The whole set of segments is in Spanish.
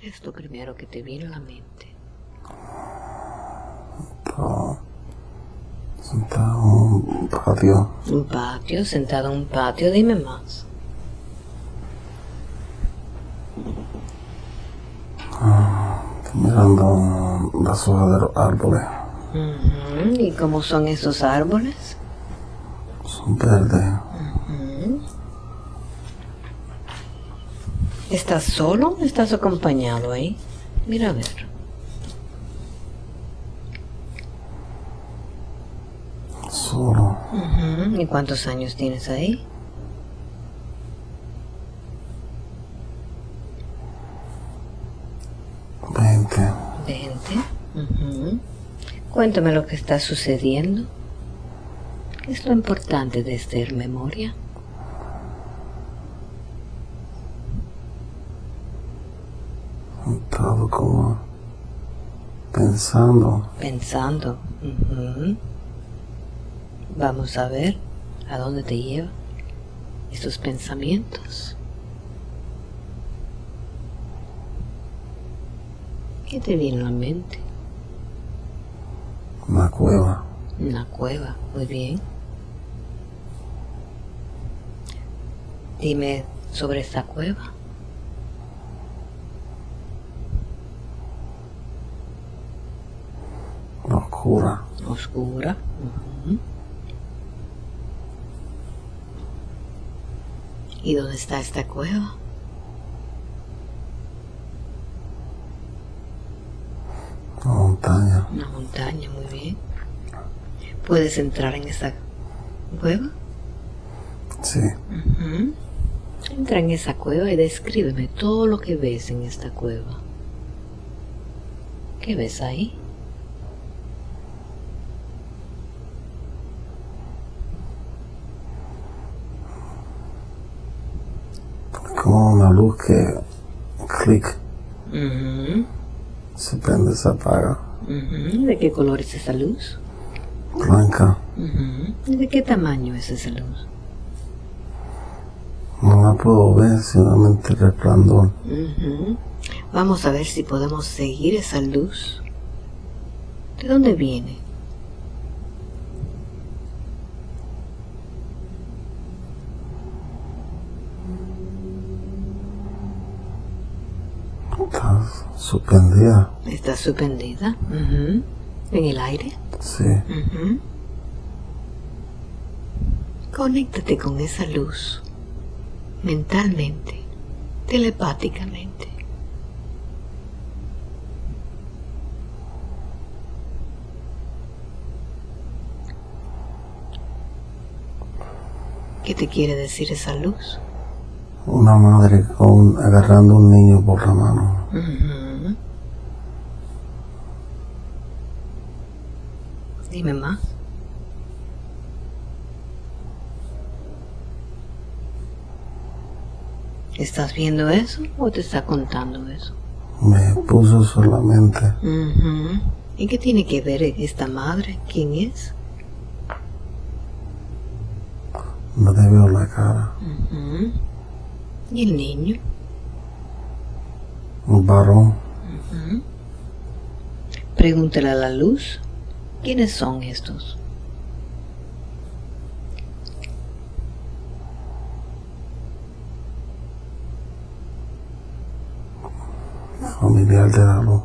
¿Qué es lo primero que te viene a la mente? Sentado en un patio. Un patio, sentado en un patio, dime más. Estoy mirando las hojas de los árboles. ¿Y cómo son esos árboles? Son verdes. ¿Estás solo o estás acompañado ahí? Mira a ver. Solo. ¿Y cuántos años tienes ahí? Veinte. Veinte. Cuéntame lo que está sucediendo. ¿Qué es lo importante de hacer memoria? Estaba como pensando. Pensando. Vamos a ver a dónde te llevan estos pensamientos. ¿Qué te viene a la mente? Una cueva. Una cueva, muy bien. Dime sobre esta cueva. Oscura. Oscura. ¿Y dónde está esta cueva? Una montaña. Una montaña, muy bien. ¿Puedes entrar en esa cueva? Sí. Entra en esa cueva y descríbeme todo lo que ves en esta cueva. ¿Qué ves ahí? Como una luz que clic, Ujú, se prende, se apaga. ujú. ¿De qué color es esa luz? Blanca. Ujú. ¿Y ¿De qué tamaño es esa luz? No la puedo ver, solamente resplandor. Vamos a ver si podemos seguir esa luz. ¿De dónde viene? Suspendida. ¿Está suspendida? Ujú. ¿En el aire? Sí. Ujú. Conéctate con esa luz mentalmente, telepáticamente. ¿Qué te quiere decir esa luz? Una madre con, agarrando un niño por la mano. Dime más. ¿Estás viendo eso o te está contando eso? Me puso solamente Ujú. ¿Y qué tiene que ver esta madre? ¿Quién es? no le veo la cara. Ujú. ¿Y el niño? Un varón. Pregúntale a la luz. ¿Quiénes son estos? familiar de.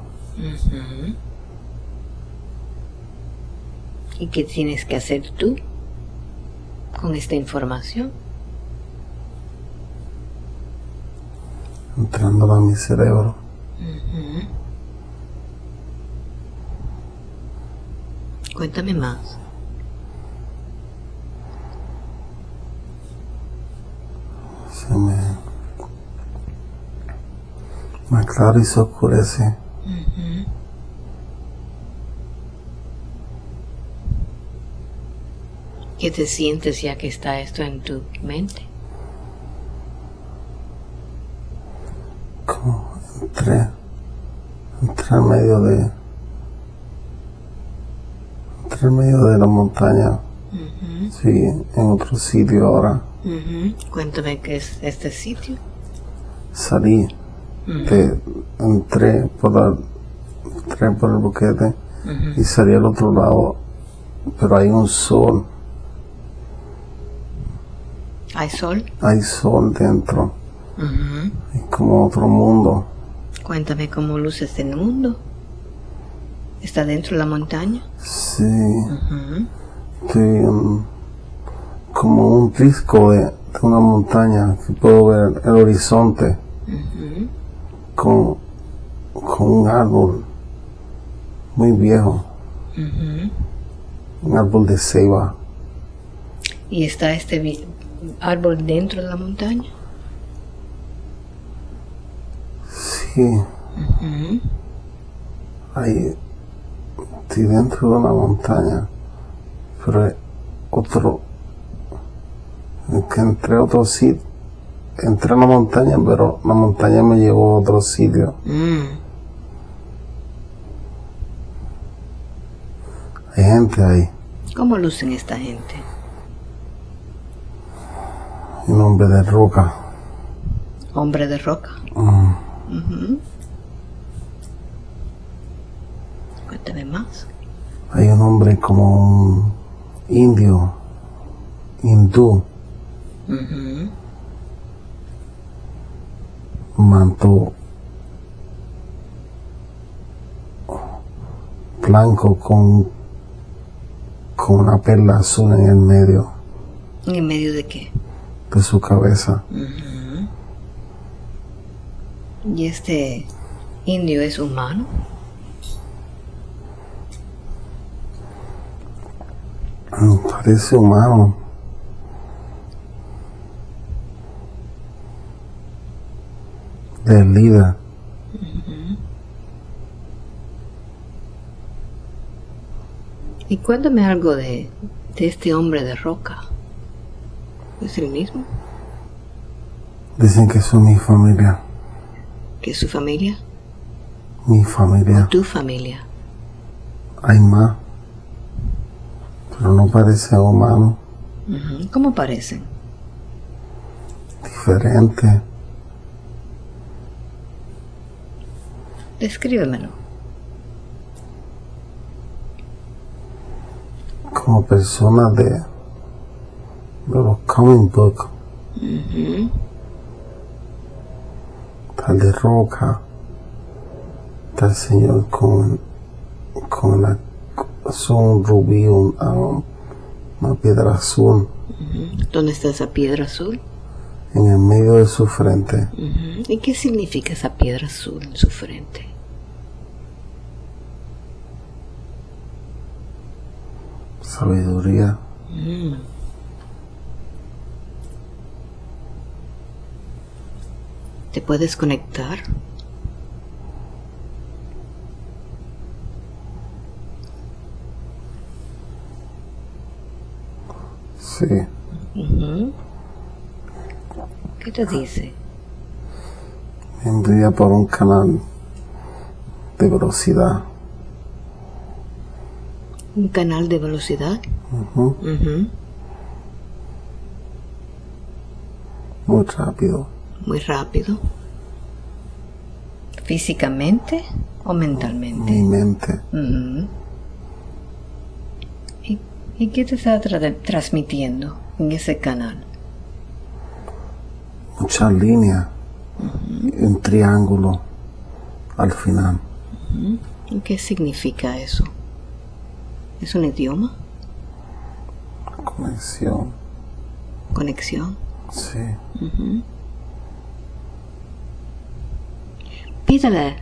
¿Y qué tienes que hacer tú con esta información? entrando a mi cerebro. Cuéntame más. Se me, me aclara y se oscurece. ¿Qué te sientes ya que está esto en tu mente? Como entré, entré en medio de, en medio de la montaña. Sí, en otro sitio ahora. Ujú. Cuéntame qué es este sitio. Salí de- entré por, la- entré por el boquete y salí al otro lado, pero hay un sol, ¿Hay sol? hay sol dentro, es como otro mundo. Cuéntame cómo luce este mundo. ¿Está dentro de la montaña? Sí, en- como un risco de, de una montaña que puedo ver el horizonte. Con, con un árbol muy viejo, un árbol de ceiba. ¿Y está este árbol dentro de la montaña? Sí, ahí estoy dentro de una montaña, pero hay otro, que entré a otro sitio, entré a la montaña, pero la montaña me llevó a otro sitio. Mm. Hay gente ahí, ¿Cómo lucen esta gente? un hombre de roca. Hombre de roca. Mm, Más. Hay un hombre como un indio, hindú, manto blanco con, con una perla azul en el medio ¿En medio de qué? de su cabeza. ¿Y este indio es humano? Parece humano. El líder. Y cuéntame algo de, de este hombre de roca. ¿Es el mismo Dicen que son mi familia. que su familia? Mi familia. Tu familia. Hay más. Pero no parece humano. Ujú. ¿Cómo parecen? Diferente. Descríbemelo. Como personas de, de los comic book. Tal de roca. Tal señor con, con la, son un rubí, un- ah, una piedra azul. ¿Dónde está esa piedra azul? en el medio de su frente. ¿Y qué significa esa piedra azul en su frente? Sabiduría. ¿Te puedes conectar? Sí. ¿Qué te dice? Envía por un canal de velocidad. ¿Un canal de velocidad? Ujú. Ujú. Muy rápido. Muy rápido. ¿Físicamente o mentalmente? Mi mente. ¿Y, qué te está tra- transmitiendo en ese canal? Muchas líneas. Un triángulo al final. ¿Y qué significa eso? ¿Es un idioma? Conexión. ¿Conexión? Sí. Pídale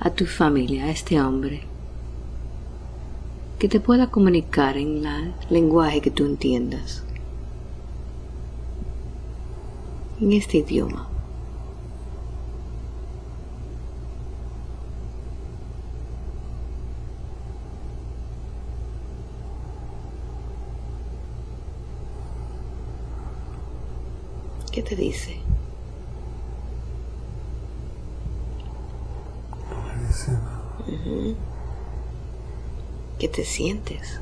a tu familia, a este hombre, que te pueda comunicar en el lenguaje que tú entiendas, en este idioma. ¿Qué te dice? ¿Qué te sientes?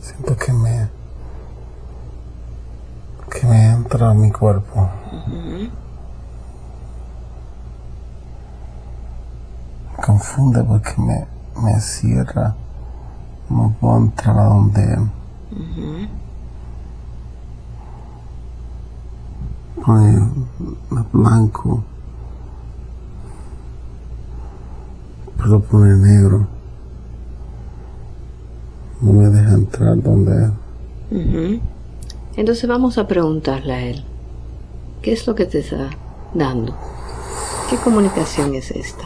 Siento que me. que me entra a mi cuerpo. confunde porque me, me cierra. No puedo entrar a donde él. Pone blanco. Pero pone negro. No me deja entrar donde él. Entonces vamos a preguntarle a él, ¿qué es lo que te está dando? ¿Qué comunicación es esta?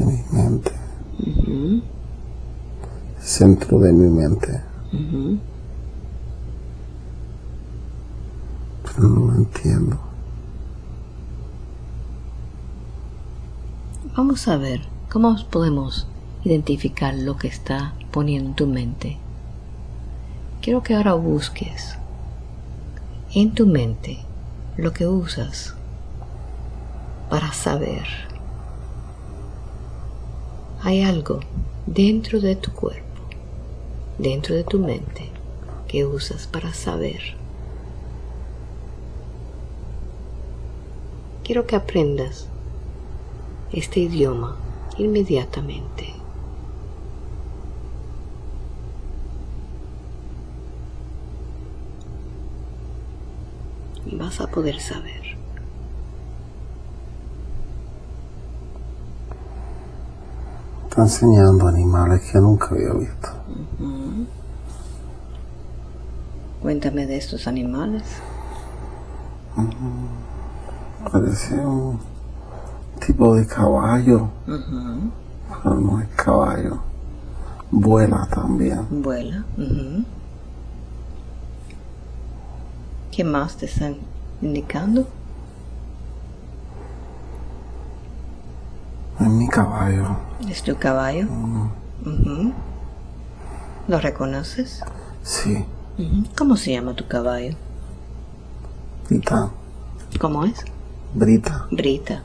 de mi mente. Centro de mi mente. Pero no lo entiendo. Vamos a ver cómo podemos identificar lo que está poniendo en tu mente. Quiero que ahora busques en tu mente lo que usas para saber. Hay algo dentro de tu cuerpo, dentro de tu mente, que usas para saber. Quiero que aprendas este idioma inmediatamente. Y vas a poder saber. Está enseñando animales que nunca había visto. Cuéntame de estos animales. Parece un tipo de caballo. Pero no es caballo. Vuela también. Vuela. ujú. ¿Qué más te están indicando? Es mi caballo. ¿Es tu caballo? Ujú. ¿Lo reconoces? Sí. ¿Cómo se llama tu caballo? Brita. ¿Cómo es? Brita. Brita.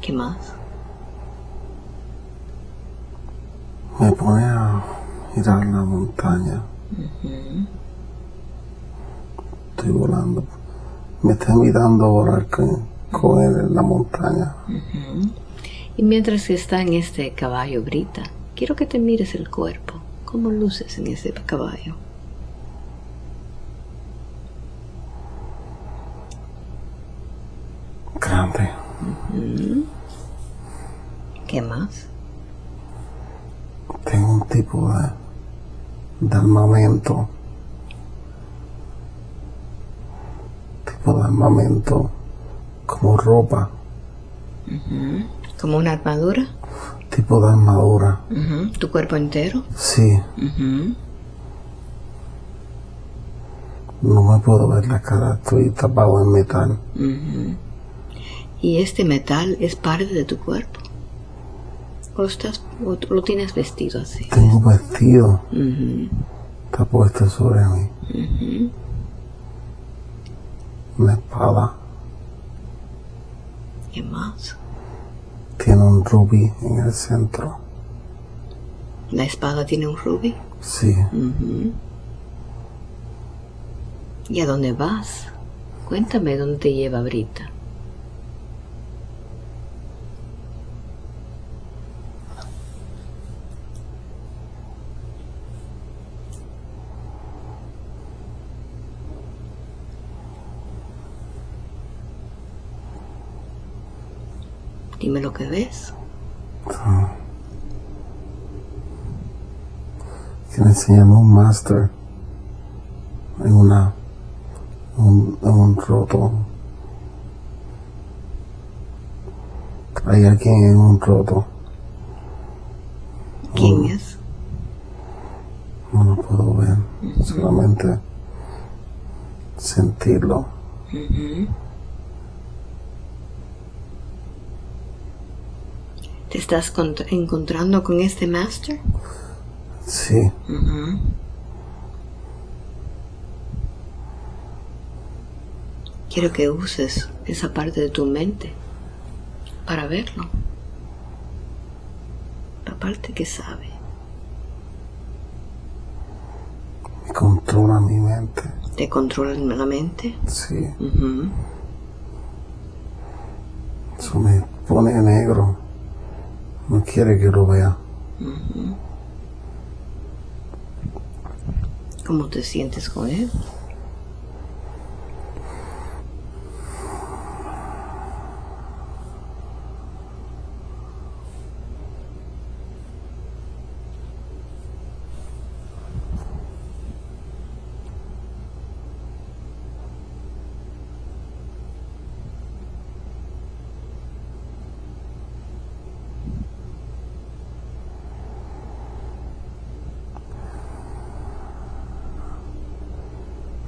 ¿Qué más? Me pone a mirar la montaña. Estoy volando. Me está mirando a volar con, con él en la montaña. Y mientras que está en este caballo Brita, quiero que te mires el cuerpo. ¿Cómo luces en ese caballo? Grande. ¿Qué más? Tengo un tipo de, de armamento. Tipo de armamento como ropa. ¿Como una armadura? Tipo de armadura. ¿Tu cuerpo entero? Sí. No me puedo ver la cara. Estoy tapado en metal. ¿Y este metal es parte de tu cuerpo? ¿O, estás, o lo tienes vestido así? Tengo vestido. Está puesto sobre mí. Una espada. ¿Qué más? Tiene un rubí en el centro. ¿La espada tiene un rubí? Sí. ¿Y a dónde vas? Cuéntame dónde te lleva Brita. Dime lo que ves. Quiere enseñarme un máster en una un, un roto. Hay alguien en un roto. ¿Quién es? No lo puedo ver. Solamente sentirlo. ¿Te estás cont- encontrando con este master? Sí. Quiero que uses esa parte de tu mente para verlo. La parte que sabe. controla mi mente. ¿Te controla la mente? Sí, eso me pone negro. No quiere que lo vea. ¿Cómo te sientes con él?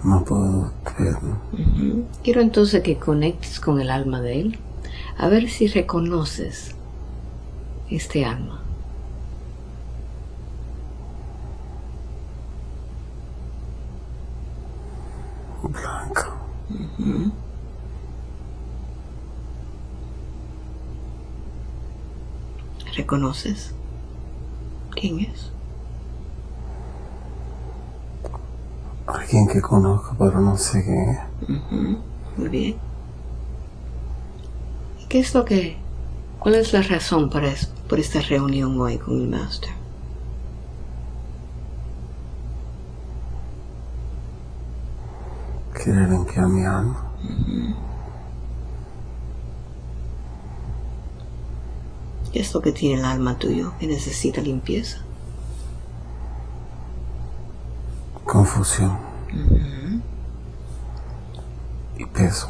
No puedo ver. Quiero entonces que conectes con el alma de él, a ver si reconoces este alma. Blanca. ¿Reconoces quién es? Alguien que conozco, pero no sé quién es. Muy bien. ¿Y ¿Qué es lo que, cuál es la razón para es- por esta reunión hoy con el Master? Quiere limpiar mi alma. ¿Qué es lo que tiene el alma tuyo que necesita limpieza? Confusión. Y peso.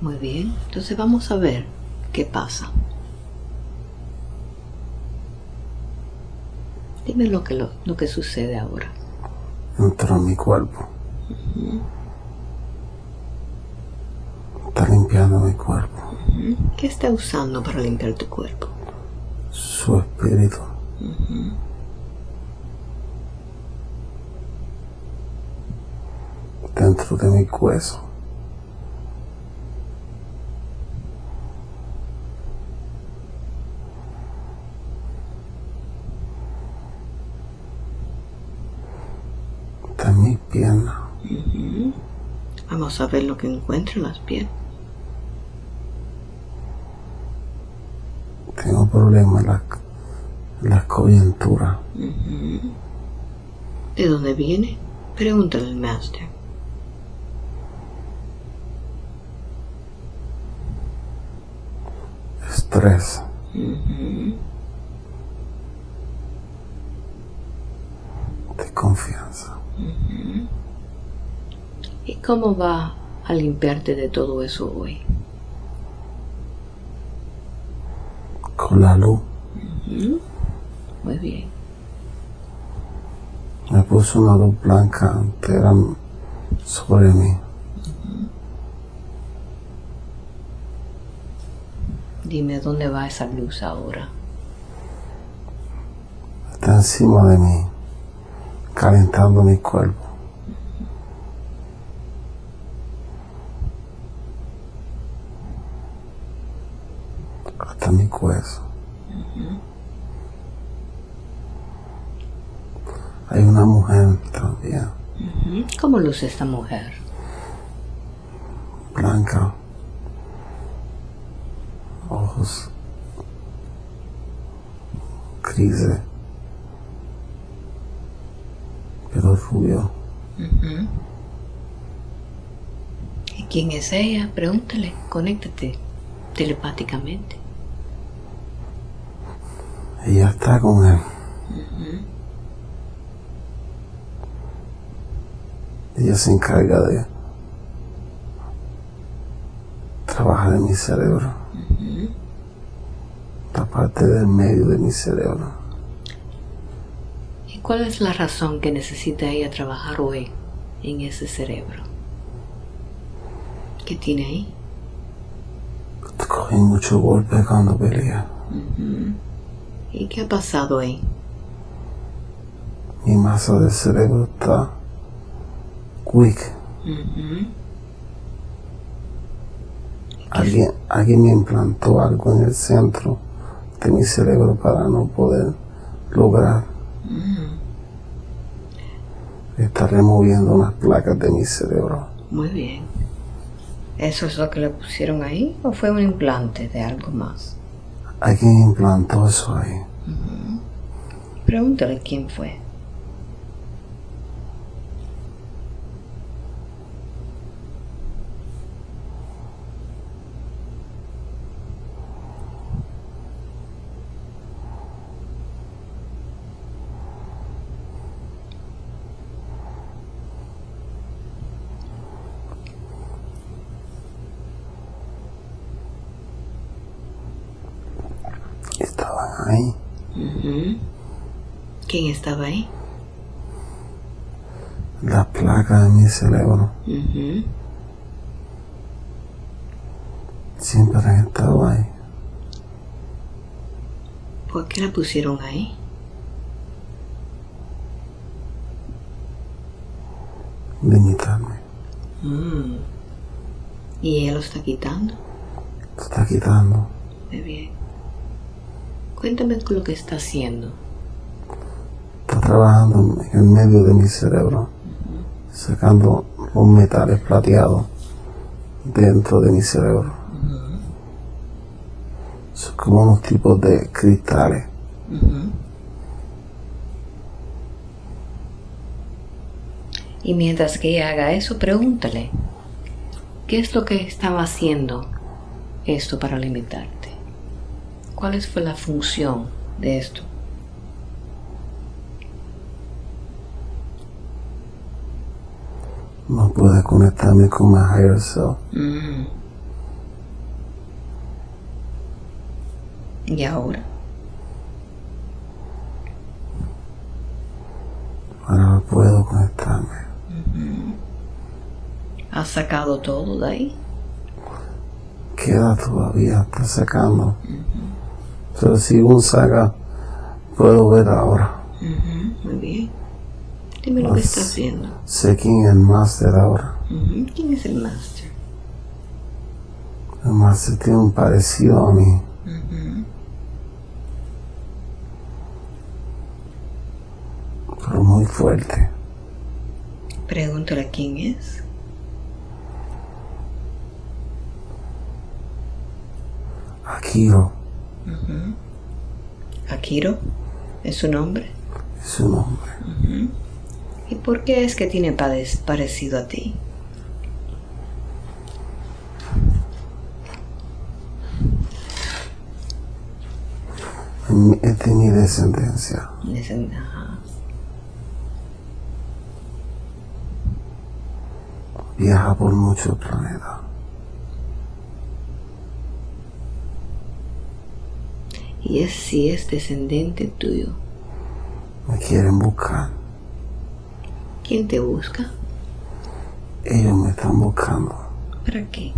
Muy bien, entonces vamos a ver qué pasa. Dime lo que, lo, lo que sucede ahora. Entró en mi cuerpo. Está limpiando mi cuerpo. ¿Qué está usando para limpiar tu cuerpo? Su espíritu. Dentro de mi hueso. En mi pierna. Vamos a ver lo que encuentra en las piernas. Tengo problemas en la, la coyuntura. ¿De dónde viene? Pregúntale al Master. Estrés. De confianza. ¿Y cómo va a limpiarte de todo eso hoy? Con la luz. Muy bien. Me puso una luz blanca entera sobre mí. Dime dónde va esa luz ahora. Está encima de mí, calentando mi cuerpo. Hasta mi hueso. Hay una mujer también, ¿Cómo luce esta mujer? blanca, ojos grises, pelo rubio. ¿Y quién es ella? Pregúntale, conéctate telepáticamente. Ella está con él. Ella se encarga de trabajar en mi cerebro. La parte del medio de mi cerebro. ¿Y cuál es la razón que necesita ella trabajar hoy en ese cerebro? ¿Qué tiene ahí? Cogí mucho golpe cuando peleé. ¿Y qué ha pasado ahí? Mi masa del cerebro está weak. Alguien, alguien me implantó algo en el centro de mi cerebro para no poder lograr Está removiendo unas placas de mi cerebro. Muy bien. ¿Eso es lo que le pusieron ahí o fue un implante de algo más? Alguien implantó eso ahí. Pregúntale quién fue. Estaban ahí. ¿Quién estaba ahí? Las placas de mi cerebro. Ujú. Siempre han estado ahí. ¿Por qué la pusieron ahí? Limitarme. Mm. ¿Y ella lo está quitando? Se está quitando. Muy bien. Cuéntame lo que está haciendo. Trabajando en el medio de mi cerebro. Sacando los metales plateados dentro de mi cerebro. Son como unos tipos de cristales. Y mientras que ella haga eso, pregúntale, ¿qué es lo que estaba haciendo esto para limitarte? ¿Cuál fue la función de esto? No puedo conectarme con mi higher self. Mm. ¿Y ahora? Ahora no puedo conectarme. ¿Has sacado todo de ahí? Queda todavía, está sacando. Pero si un saca, puedo ver ahora. Ujú, Muy bien. Dime lo que está haciendo. Sé quién es el máster ahora. ¿Quién es el máster? El máster tiene un parecido a mí. Pero muy fuerte. Pregúntale quién es. Akiro Akiro es su nombre. es su nombre. ¿Y por qué es que tiene parecido a ti? De mi descendencia. Ajá. Viaja por muchos planetas. Y es si es descendente tuyo. Me quieren buscar. ¿Quién te busca? Ellos me están buscando. ¿Para qué?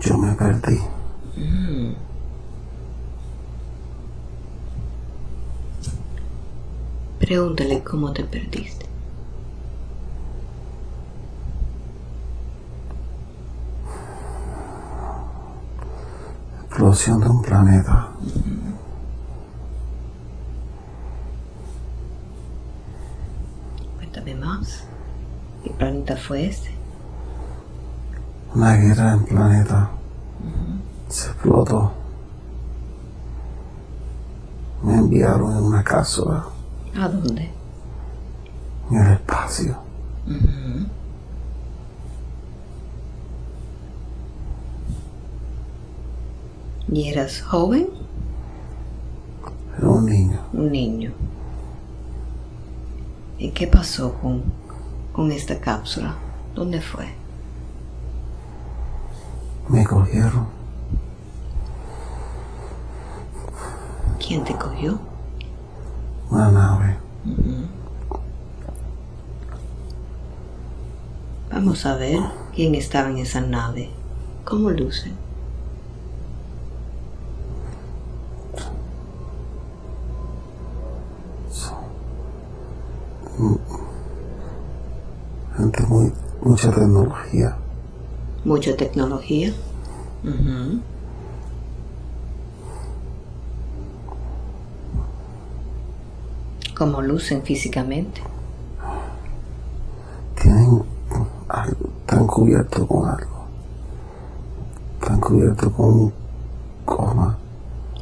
Yo me perdí. Pregúntale cómo te perdiste. Explosión de un planeta. Cuéntame más. ¿Qué planeta fue este? Una guerra en planeta. Se explotó. Me enviaron en una cápsula ¿A dónde? en el espacio. ¿Y eras joven? Era un niño. Un niño. ¿Y qué pasó con, con esta cápsula? ¿Dónde fue? Me cogieron. ¿Quién te cogió? Una nave. Vamos a ver quién estaba en esa nave. ¿Cómo luce? Mucha tecnología. Mucha tecnología. Uh -huh. ¿Cómo lucen físicamente? Tienen algo, están cubiertos con algo. Están cubiertos con goma.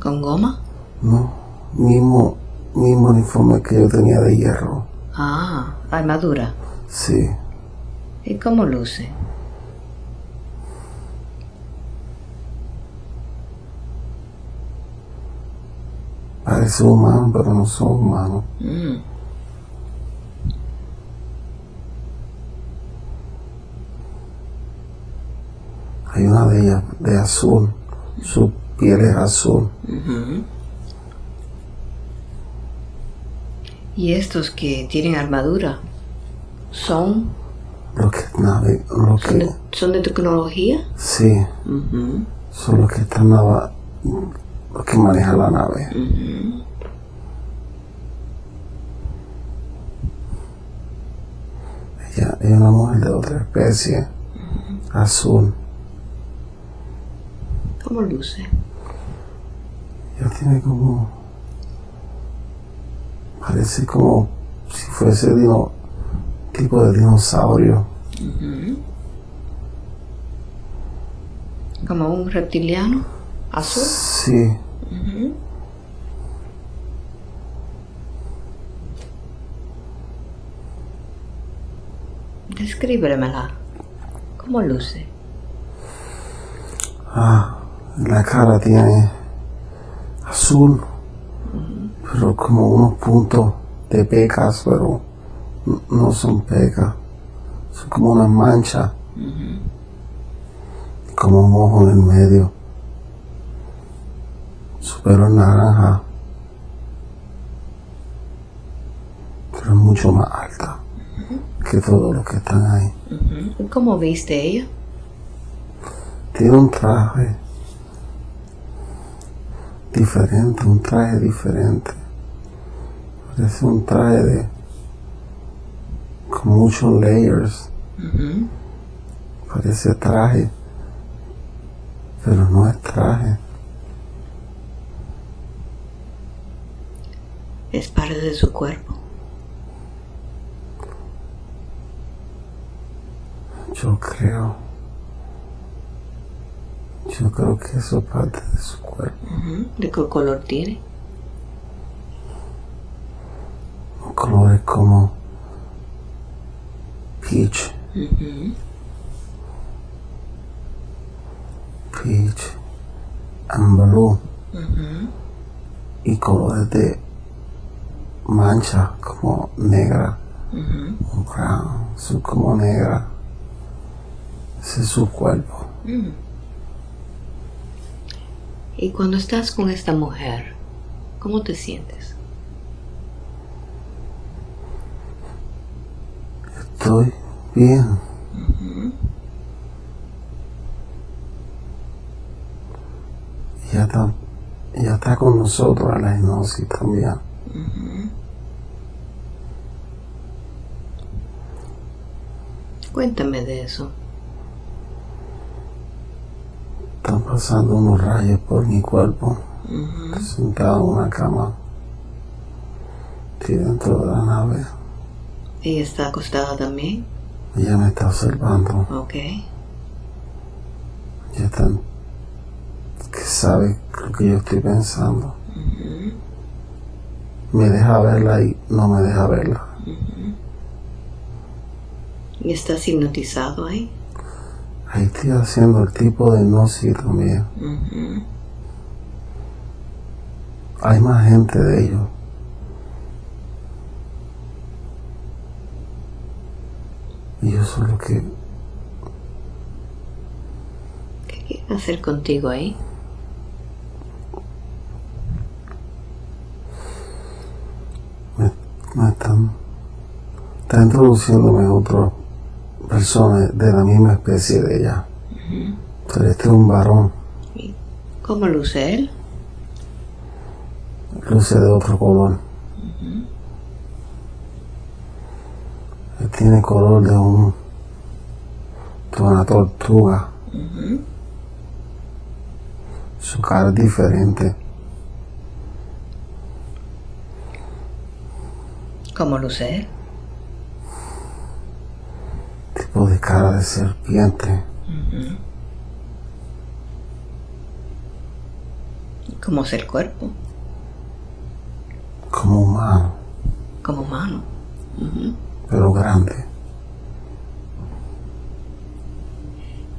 ¿Con goma? No, mismo, mismo uniforme que yo tenía de hierro. Ah, armadura. Sí. ¿Y cómo luce? parece humano, pero no son humanos. Mm, Hay una de ellas de azul, su piel es azul. ¿Y estos que tienen armadura son, Lo que nave, lo son, de, son de tecnología? sí, Ujú, son los que están nava, los que manejan la nave. ujú. Ella es una mujer de otra especie, azul. ¿Cómo luce? Ella tiene como, parece como si fuese dino, tipo de dinosaurio. ¿Como un reptiliano? ¿Azul? Sí. Descríbemela. ¿Cómo luce? ah, la cara tiene azul, pero como unos puntos de pecas, pero no son pecas, son como una mancha, como un ojo en el medio. Su pelo es naranja, pero es mucho más alta que todos los que están ahí. ¿Y ¿Cómo viste ella? Tiene un traje diferente, un traje diferente. Parece un traje de con muchos layers. Ujú. Parece traje, pero no es traje. Es parte de su cuerpo. Yo creo. Yo creo que eso es parte de su cuerpo. ¿De qué color tiene? Un color es como peach, peach and blue. Y colores de mancha como negra brown, como negra. Ese es su cuerpo. Y cuando estás con esta mujer, ¿cómo te sientes? Estoy bien. Ya está, ya está con nosotros a la hipnosis también. Cuéntame de eso. Están pasando unos rayos por mi cuerpo. Ujú. Sentado en una cama. Estoy dentro de la nave. ¿Ella está acostada también? Ella me está observando. Ok. Ya están que sabe lo que yo estoy pensando. Me deja verla y no me deja verla. ¿Y estás hipnotizado ahí? Ahí estoy haciendo el tipo de hipnosis también. Ujú. Hay más gente de ellos. Y yo soy lo que ¿Qué quiere hacer contigo ahí? me, me están, está introduciéndome otra persona de la misma especie de ella. Pero este es un varón, ¿Y ¿Cómo luce él? luce de otro color. Tiene color de un de una tortuga. Su cara es diferente. ¿Cómo luce? Tipo de cara de serpiente. ¿Cómo es el cuerpo? Como humano. Como humano. Pero grande.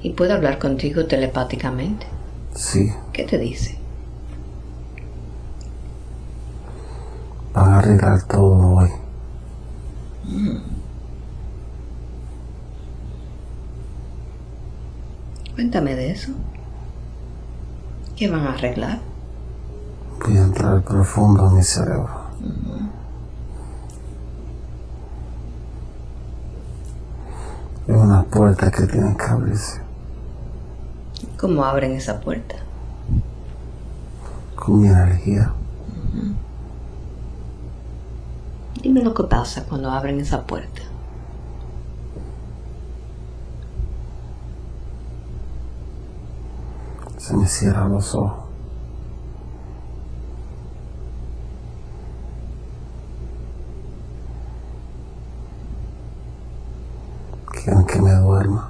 ¿Y puede hablar contigo telepáticamente? Sí. ¿Qué te dice? Van a arreglar todo hoy. Cuéntame de eso. ¿Qué van a arreglar? Voy a entrar profundo en mi cerebro. Hay una puerta que tiene que abrirse ¿Cómo abren esa puerta? con mi energía. Dime lo que pasa cuando abren esa puerta. Se me cierran los ojos. Quieren que me duerma.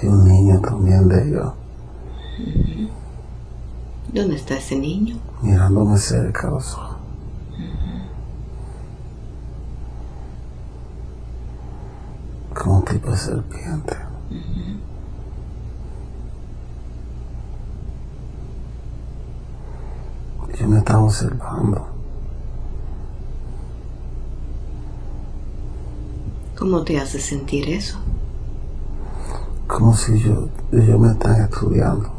Hay un niño también de ellos ¿Dónde está ese niño? Mirándome cerca a los ojos. Como un tipo de serpiente. Yo me estaba observando. ¿Cómo te hace sentir eso? Como si yo, ellos me están estudiando.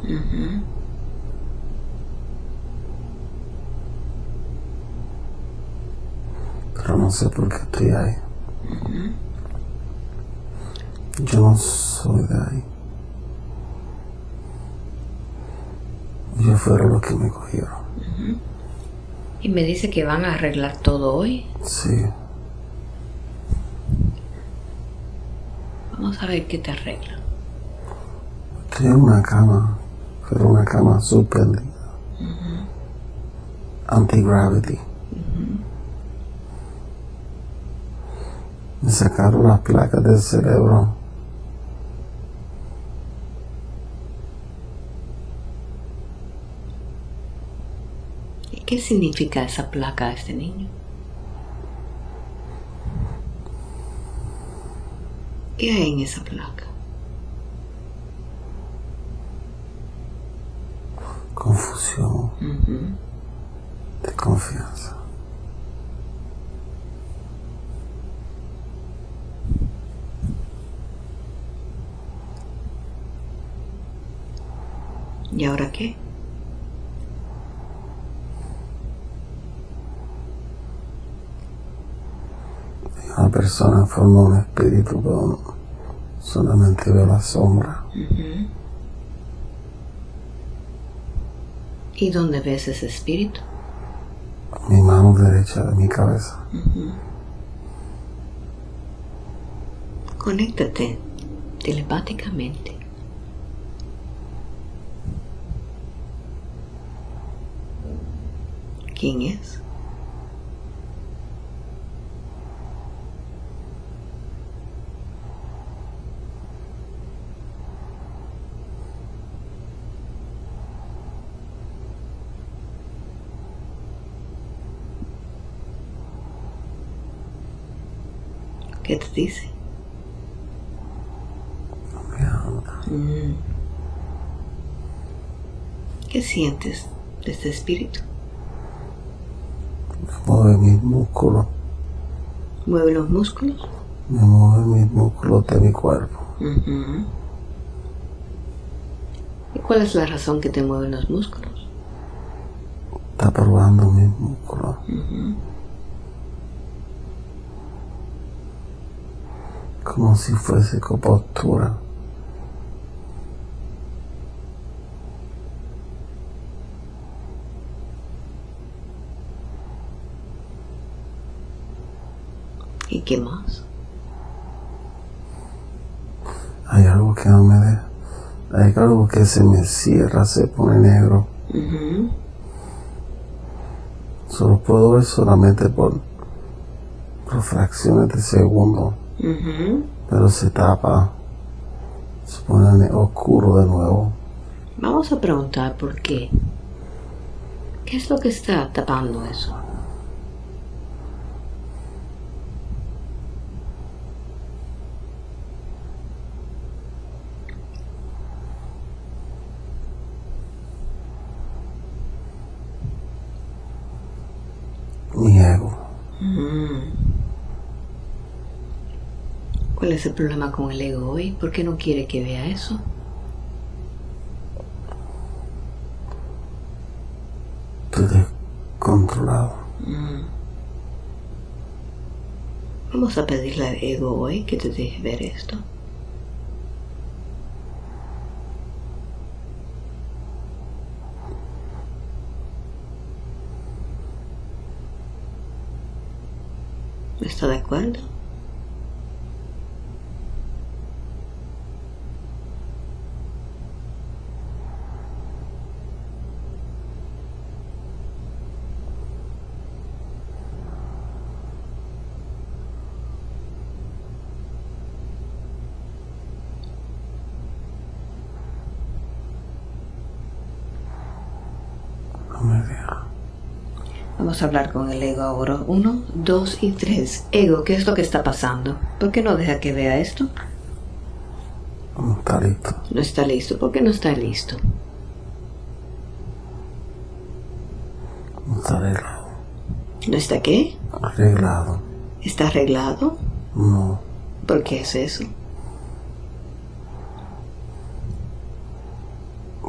No sé por qué estoy ahí. Yo no soy de ahí. Ellos fueron los que me cogieron. Y me dice que van a arreglar todo hoy. Sí, Vamos a ver qué te arreglan. en una cama, pero una cama suspendida. Anti-gravity. Me sacaron las placas del cerebro. ¿Y qué significa esa placa a este niño? ¿Qué hay en esa placa? Confusión. De confianza. ¿Y ahora qué? Una persona forma un espíritu, pero solamente veo la sombra. ¿Y dónde ves ese espíritu? Mi mano derecha de mi cabeza. Conéctate telepáticamente. ¿Quién es? ¿Qué te dice? Mm. ¿Qué sientes de este espíritu? Mueve mis músculos. ¿Mueve los músculos? Me mueve mis músculos de mi cuerpo. ¿Y cuál es la razón que te mueven los músculos? Está probando mis músculos. Como si fuese con ¿Y qué más? Hay algo que no me deja. Hay algo que se me cierra, se pone negro. Solo puedo ver solamente por, por fracciones de segundo. Pero se tapa. Se pone ne- oscuro de nuevo. Vamos a preguntar por qué. ¿Qué es lo que está tapando eso? Mi ego. ¿Cuál es el problema con el ego hoy? ¿Por qué no quiere que vea eso? Estoy descontrolado. Vamos a pedirle al ego hoy que te deje ver esto. ¿Está de acuerdo? No me deja. Vamos a hablar con el ego ahora. Uno, dos y tres. Ego, ¿qué es lo que está pasando? ¿Por qué no deja que vea esto? No está listo. No está listo. ¿Por qué no está listo? No está arreglado. ¿No está qué? Arreglado. ¿Está arreglado? No. ¿Por qué es eso?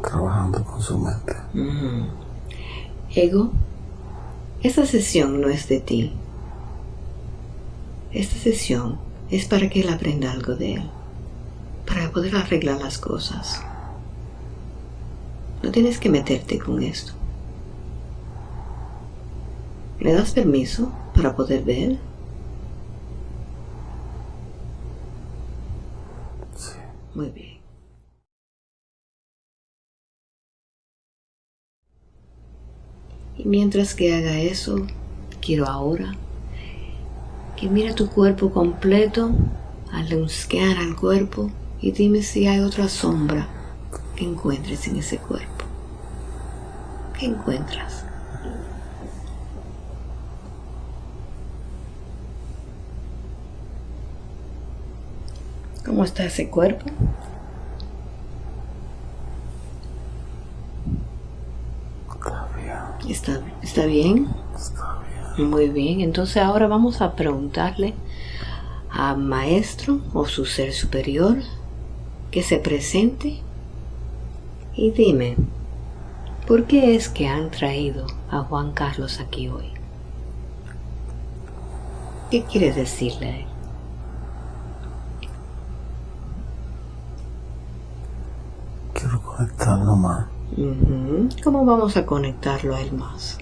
Trabajando con su mente. Ego, esta sesión no es de ti. Esta sesión es para que él aprenda algo de él, para poder arreglar las cosas. No tienes que meterte con esto. ¿Le das permiso para poder ver? Sí. Muy bien. Mientras que haga eso, quiero ahora que mire tu cuerpo completo, hazle un scan al cuerpo y dime si hay otra sombra que encuentres en ese cuerpo. ¿Qué encuentras? ¿Cómo está ese cuerpo? Está bien. ¿Está, está bien? Está bien. Muy bien, entonces ahora vamos a preguntarle a maestro o su ser superior que se presente y dime, ¿por qué es que han traído a Juan Carlos aquí hoy? ¿Qué quieres decirle a él? Quiero conectarlo más. ¿Cómo vamos a conectarlo a él más?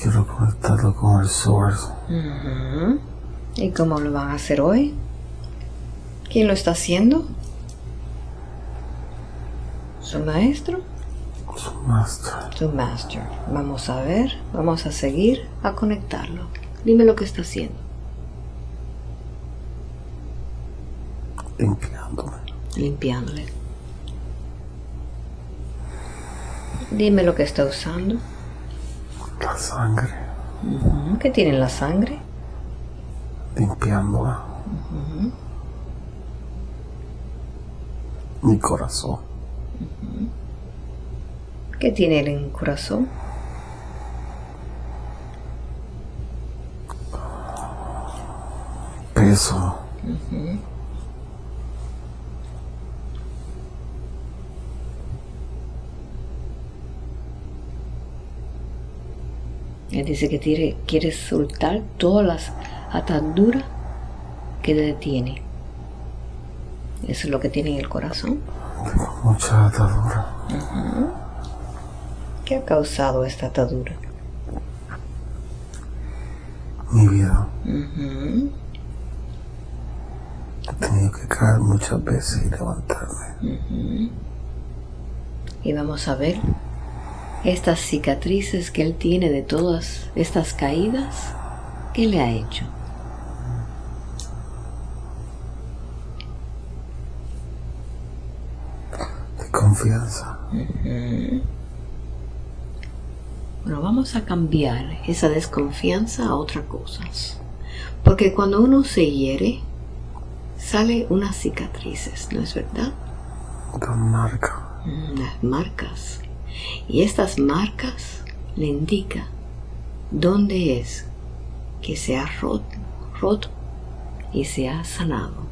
Quiero conectarlo con el source. ¿Y cómo lo van a hacer hoy? ¿Quién lo está haciendo? ¿Su maestro? Su master. Tu master. Vamos a ver, vamos a seguir a conectarlo. Dime lo que está haciendo. Limpiándole. Dime lo que está usando. La sangre. Ujú, ¿Qué tiene en la sangre? Limpiándola. Mi corazón. ¿Qué tiene en el corazón? Peso. Él dice que quiere, quiere soltar todas las ataduras que le detiene. Eso es lo que tiene en el corazón. Tengo mucha atadura. ¿Qué ha causado esta atadura? Mi vida. Ujú. que caer muchas veces y levantarme. Y vamos a ver estas cicatrices que él tiene de todas estas caídas. ¿Qué le ha hecho? De confianza. Bueno, vamos a cambiar esa desconfianza a otras cosas. Porque cuando uno se hiere, sale unas cicatrices, ¿no es verdad? Una marca. Mm, las marcas. Y estas marcas le indican dónde es que se ha roto, roto y se ha sanado.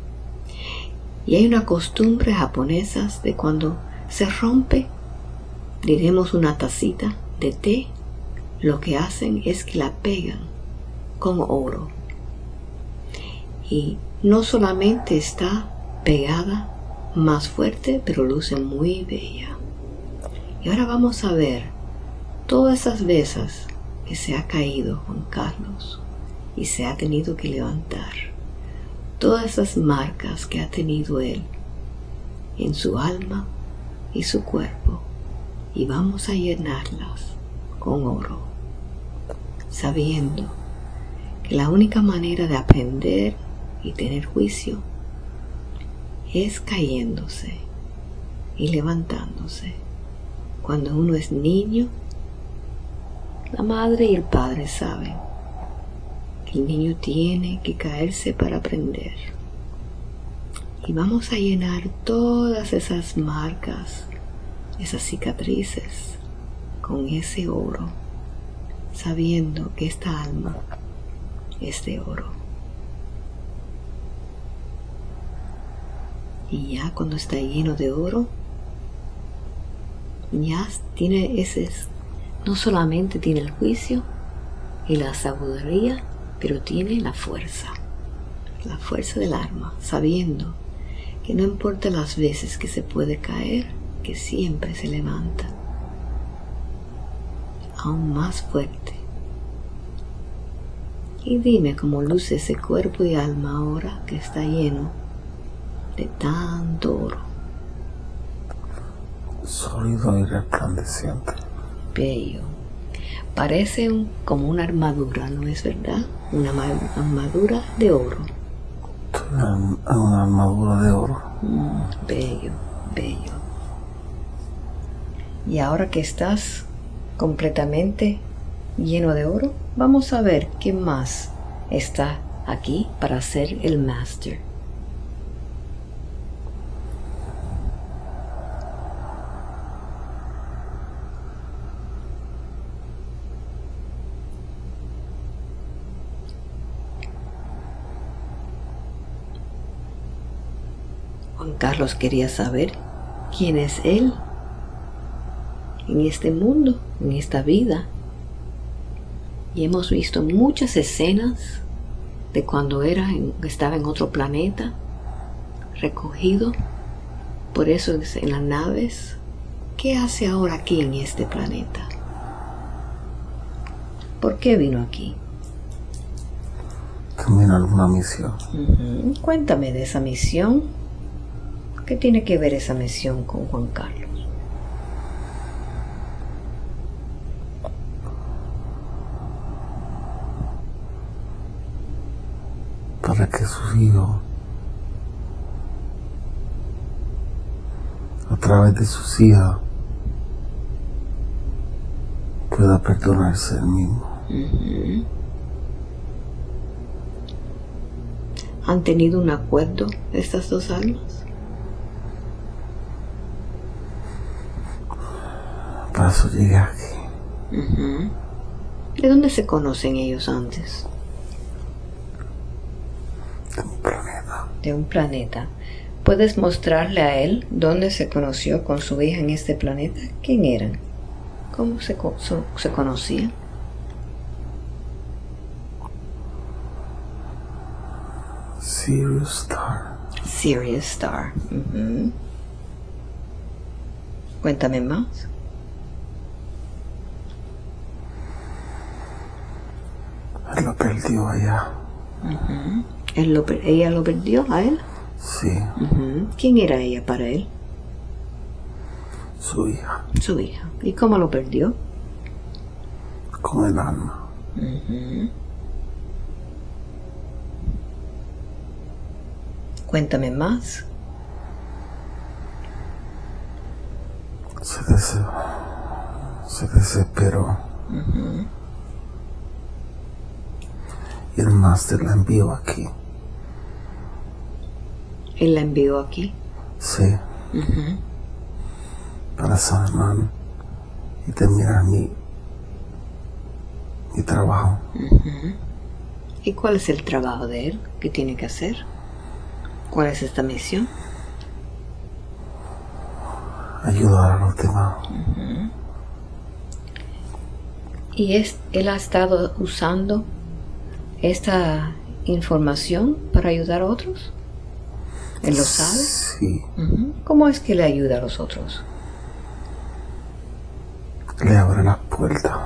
Y hay una costumbre japonesa de cuando se rompe, diremos una tacita de té, lo que hacen es que la pegan con oro. Y no solamente está pegada más fuerte, pero luce muy bella. Y ahora vamos a ver todas esas veces que se ha caído Juan Carlos y se ha tenido que levantar. Todas esas marcas que ha tenido él en su alma y su cuerpo. Y vamos a llenarlas con oro, sabiendo que la única manera de aprender y tener juicio es cayéndose y levantándose. Cuando uno es niño, la madre y el padre saben que el niño tiene que caerse para aprender. Y vamos a llenar todas esas marcas, esas cicatrices, con ese oro, sabiendo que esta alma es de oro. y ya cuando está lleno de oro, tiene ese, no solamente tiene el juicio y la sabiduría, pero tiene la fuerza, la fuerza del arma, sabiendo que no importa las veces que se puede caer, que siempre se levanta, aún más fuerte. Y dime cómo luce ese cuerpo y alma ahora que está lleno de tanto oro. Sólido y resplandeciente. Bello. Parece como una armadura, ¿no es verdad? Una armadura de oro. Una, una armadura de oro. Mm, bello, bello. Y ahora que estás completamente lleno de oro, vamos a ver qué más está aquí para ser el máster. Carlos quería saber quién es Él en este mundo, en esta vida. Y hemos visto muchas escenas de cuando era estaba en otro planeta, recogido, por eso en las naves. ¿Qué hace ahora aquí en este planeta? ¿Por qué vino aquí? También alguna misión. Cuéntame de esa misión. ¿Qué tiene que ver esa misión con Juan Carlos? Para que sus hijos, a través de sus hijas, pueda perdonarse el mismo. ¿Han tenido un acuerdo estas dos almas? Para. ¿De dónde se conocen ellos antes? De un planeta. De un planeta. ¿Puedes mostrarle a él dónde se conoció con su hija en este planeta? ¿Quién eran? ¿Cómo se, se conocían? Sirius Star. Sirius Star. Cuéntame más. Perdió allá. él lo, ¿Ella lo perdió a él? Sí. ¿Quién era ella para él? su hija, Su hija. ¿Y cómo lo perdió? con el alma. Cuéntame más. Se, des- se desesperó. Y el máster la envió aquí. Él la envió aquí. Sí. Para sanar y terminar mi, mi trabajo. ¿Y cuál es el trabajo de él? ¿Qué tiene que hacer? ¿Cuál es esta misión? Ayudar a los demás. ¿Y es, él ha estado usando esta información para ayudar a otros? ¿Él lo sabe? Sí. ¿Cómo es que le ayuda a los otros? Le abre las puertas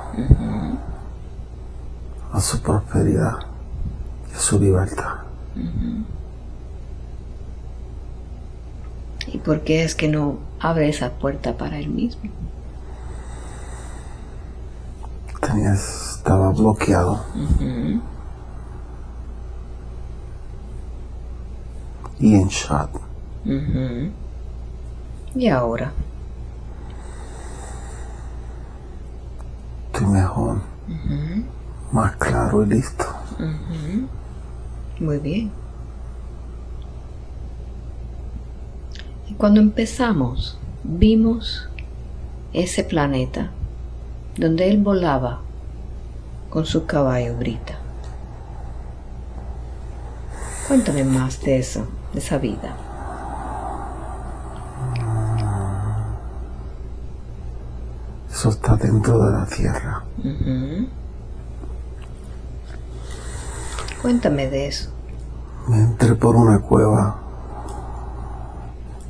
a su prosperidad y a su libertad. ¿Y por qué es que no abre esa puerta para él mismo? Tenía, estaba bloqueado. Y en shock. ¿Y ahora? Estoy mejor. Más claro y listo. Muy bien. Y cuando empezamos, vimos ese planeta donde él volaba con su caballo Brita. Cuéntame más de eso, esa vida. Eso está dentro de la tierra. Cuéntame de eso. Me entré por una cueva.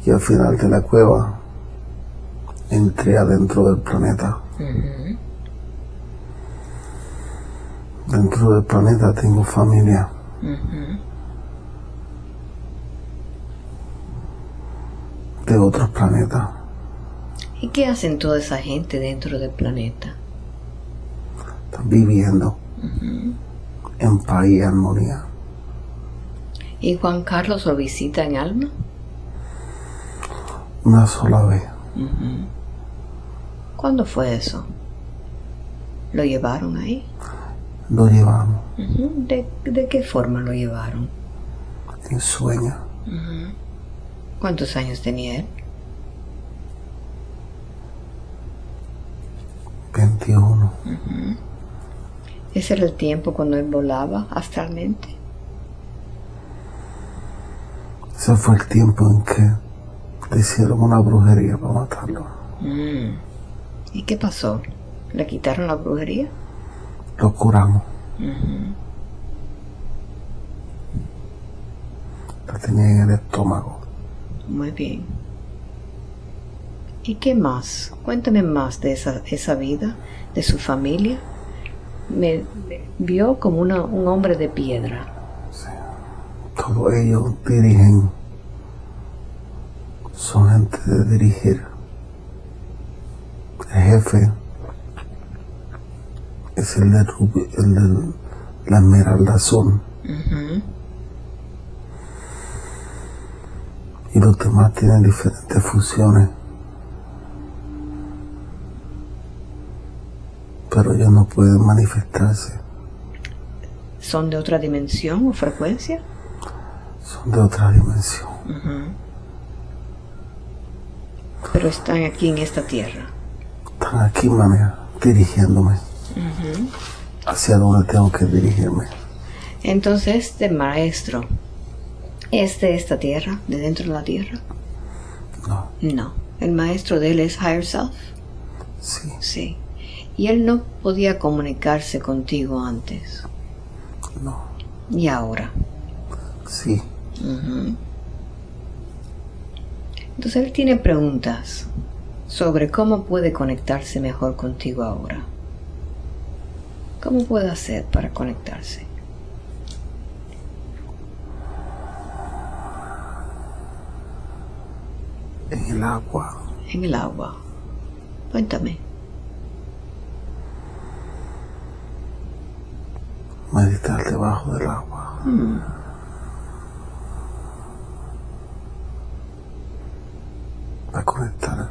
Y al final de la cueva entré adentro del planeta. Dentro del planeta tengo familia. De otros planetas. ¿Y qué hacen toda esa gente dentro del planeta? Están viviendo en paz y armonía. ¿Y Juan Carlos lo visita en alma? Una sola vez. ¿Cuándo fue eso? ¿Lo llevaron ahí? Lo llevamos. ¿De, de qué forma lo llevaron? en sueño. ¿Cuántos años tenía él? 21. ¿Ese era el tiempo cuando él volaba astralmente? Ese fue el tiempo en que le hicieron una brujería para matarlo. ¿Y qué pasó? ¿Le quitaron la brujería? Lo curamos. La tenía en el estómago. Muy bien. ¿Y qué más? Cuéntame más de esa, esa vida, de su familia. Me, me vio como una- un hombre de piedra. Todos ellos dirigen. Son gente de dirigir. El jefe es el de Rubi- el de la Esmeralda Azul. Y los demás tienen diferentes funciones. Pero ellos no pueden manifestarse. ¿Son de otra dimensión o frecuencia? Son de otra dimensión. Pero están aquí en esta tierra. Están aquí, manera, dirigiéndome. Hacia donde tengo que dirigirme. Entonces, este maestro es de esta tierra, de dentro de la tierra. No, No, el maestro de él es Higher Self. sí, Sí. Y él no podía comunicarse contigo antes. no, Y ahora. sí. Entonces él tiene preguntas sobre cómo puede conectarse mejor contigo ahora. ¿Cómo puede hacer para conectarse? El agua. En el agua. Cuéntame. Meditar debajo del agua. Para conectar.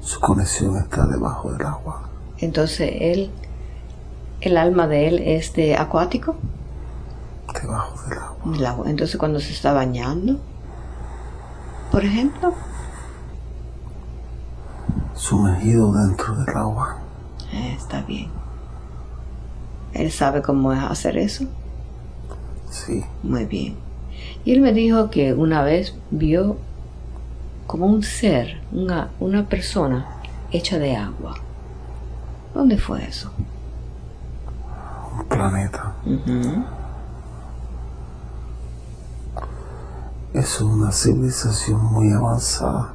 Su conexión está debajo del agua. Entonces él, el alma de él es de acuático, Debajo del agua. Entonces cuando se está bañando, por ejemplo, Sumergido dentro del agua. eh, está bien. Él sabe cómo es hacer eso. Sí. Muy bien. Y él me dijo que una vez vio como un ser, una, una persona hecha de agua. ¿Dónde fue eso? Un planeta. Es una civilización muy avanzada.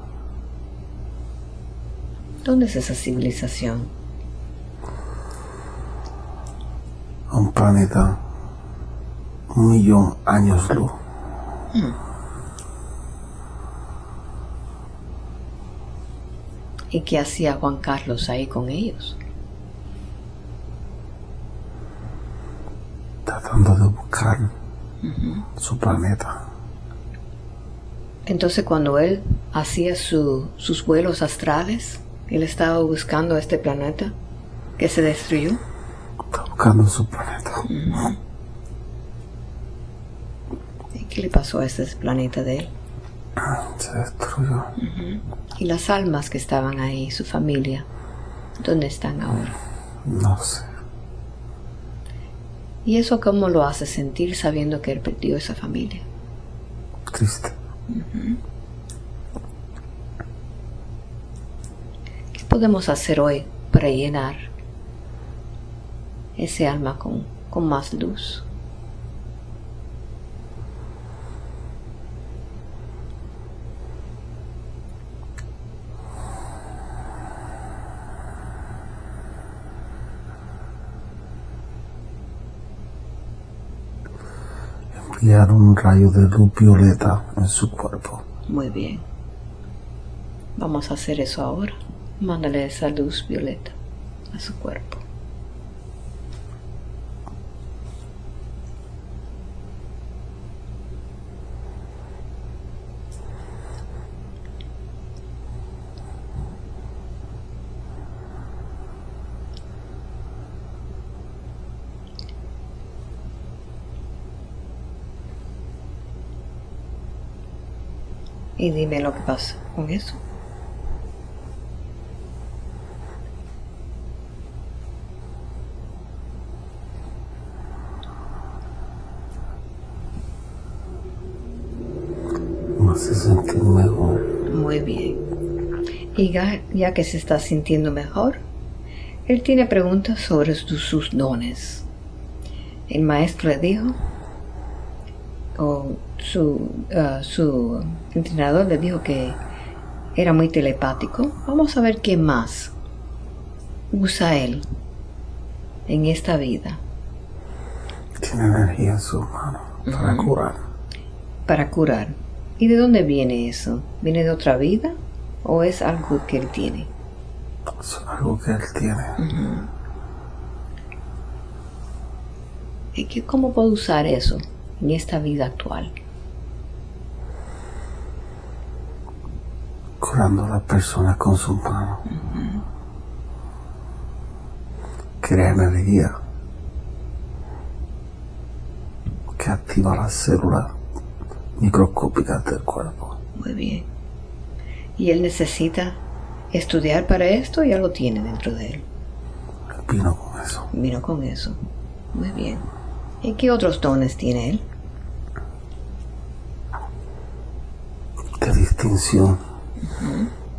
¿Dónde es esa civilización? Un planeta un millón años luz. ¿Y qué hacía Juan Carlos ahí con ellos? Tratando de buscar su planeta. Entonces cuando él hacía su- sus vuelos astrales, él estaba buscando este planeta que se destruyó. Está buscando su planeta. ¿Y qué le pasó a ese planeta de él? Se destruyó. Y las almas que estaban ahí, su familia, ¿dónde están ahora? No sé. ¿Y eso cómo lo hace sentir sabiendo que él perdió esa familia? Triste. ¿Qué podemos hacer hoy para llenar ese alma con, con más luz? Un rayo de luz violeta en su cuerpo. Muy bien. Vamos a hacer eso ahora. Mándale esa luz violeta a su cuerpo. Y dime lo que pasa con eso. Me hace sentir mejor. Muy bien. Y ya, ya que se está sintiendo mejor, él tiene preguntas sobre sus, sus dones. El maestro le dijo, o su, ah, su entrenador le dijo que era muy telepático. Vamos a ver qué más usa él en esta vida Tiene energía en sus manos para curar. para curar. ¿Y de dónde viene eso? ¿Viene de otra vida o es algo que él tiene? Es algo que él tiene. ¿Y qué, cómo puedo usar eso en esta vida actual? Curando a las personas con sus manos. Crea energía. Que activa las células microscópicas del cuerpo. Muy bien. ¿Y él necesita estudiar para esto? Ya lo tiene dentro de él. Vino con eso. Vino con eso. Muy bien. ¿Y qué otros dones tiene él? De distinción.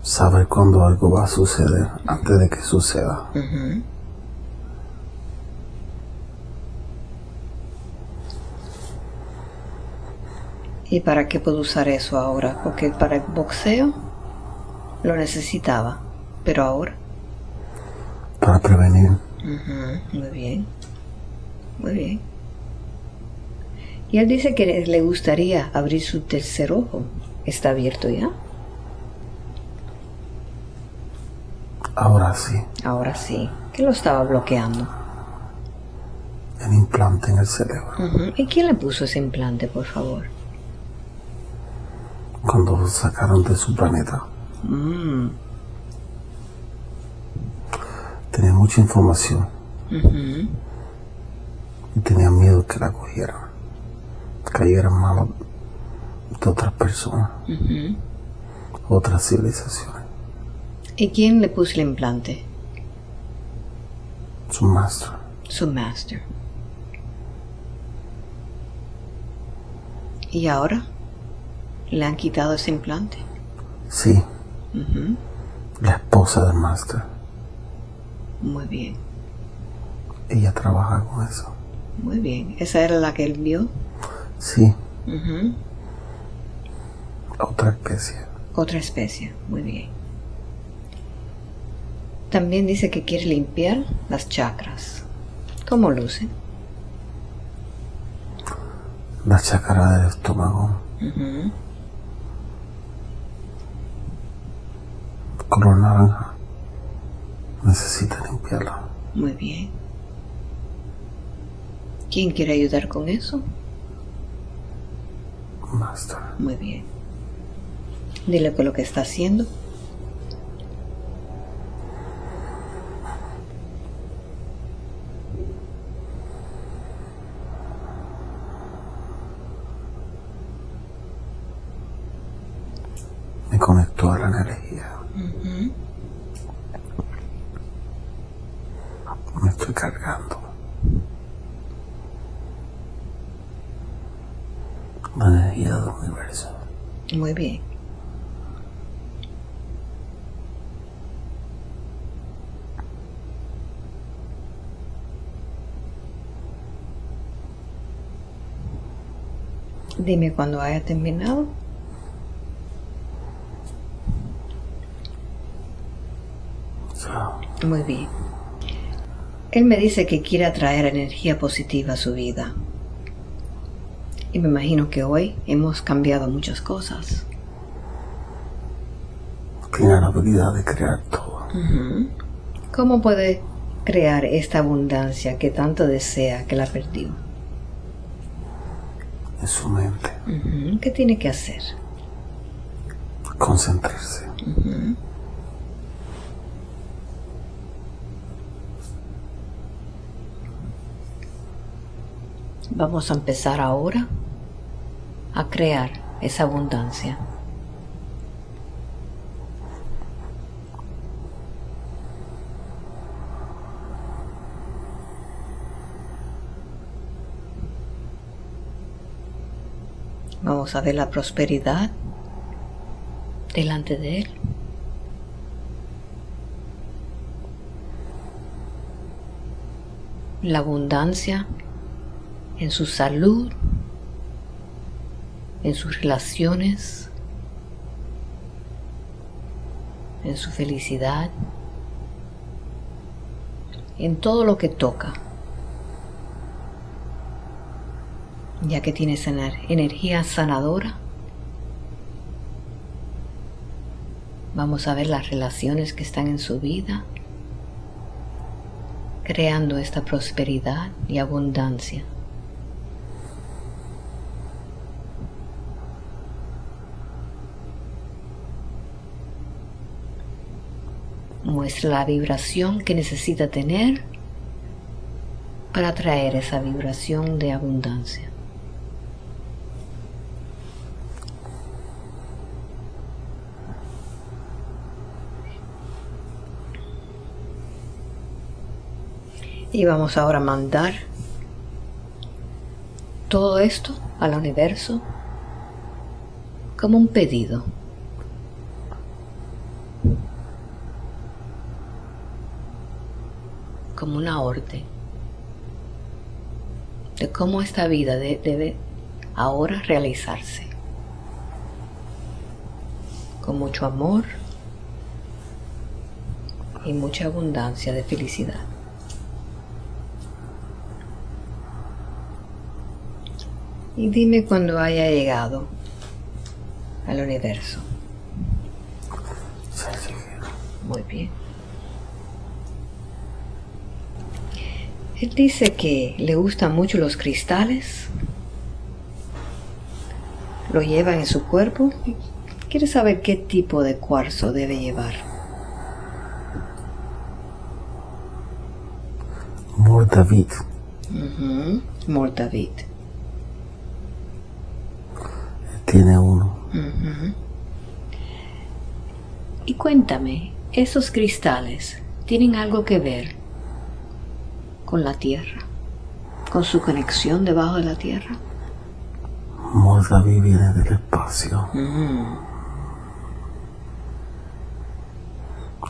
Saber cuándo algo va a suceder antes de que suceda. ¿Y para qué puedo usar eso ahora? Porque para el boxeo lo necesitaba, pero ahora. Para prevenir. Muy bien. Muy bien. Y él dice que le gustaría abrir su tercer ojo. ¿Está abierto ya? Ahora sí. Ahora sí. ¿Qué lo estaba bloqueando? El implante en el cerebro. ¿Y quién le puso ese implante, por favor? Cuando lo sacaron de su planeta. Mm. Tenía mucha información y tenía miedo que la cogieran. Cayera en manos de otras personas, otras civilizaciones. ¿Y quién le puso el implante? Su maestro. Su master. ¿Y ahora? ¿Le han quitado ese implante? Sí, la esposa del maestro. Muy bien, Ella trabaja con eso. muy bien. ¿Esa era la que él vio? Sí, otra especie. Otra especie, muy bien. También dice que quiere limpiar las chakras. ¿Cómo luce? La chácara del estómago, color naranja. Necesita limpiarla. Muy bien. ¿Quién quiere ayudar con eso? Muy bien. Dile que lo que está haciendo. Me conectó a la energía. Ujú. Me estoy cargando. La energía del universo. Muy bien. Dime cuando haya terminado. Muy bien. Él me dice que quiere atraer energía positiva a su vida. Y me imagino que hoy hemos cambiado muchas cosas. Tiene la habilidad de crear todo. ¿Cómo puede crear esta abundancia que tanto desea que la perdió? En su mente. ¿Qué tiene que hacer? Concentrarse. Vamos a empezar ahora a crear esa abundancia. Vamos a ver la prosperidad delante de él. La abundancia en su salud, en sus relaciones, en su felicidad, en todo lo que toca, ya que tiene esa ener- energía sanadora. Vamos a ver las relaciones que están en su vida, creando esta prosperidad y abundancia. muestra la vibración que necesita tener para traer esa vibración de abundancia. Y vamos ahora a mandar todo esto al universo como un pedido. como una orden de cómo esta vida de- debe ahora realizarse. Con mucho amor y mucha abundancia de felicidad. Y dime cuando haya llegado al universo. Muy bien. Él dice que le gustan mucho los cristales. Lo lleva en su cuerpo. y Quiere saber qué tipo de cuarzo debe llevar. Mor David. Ujú, Mordavid. Tiene uno. Y cuéntame, ¿esos cristales tienen algo que ver con la Tierra? ¿Con su conexión debajo de la Tierra? Mor David viene del espacio.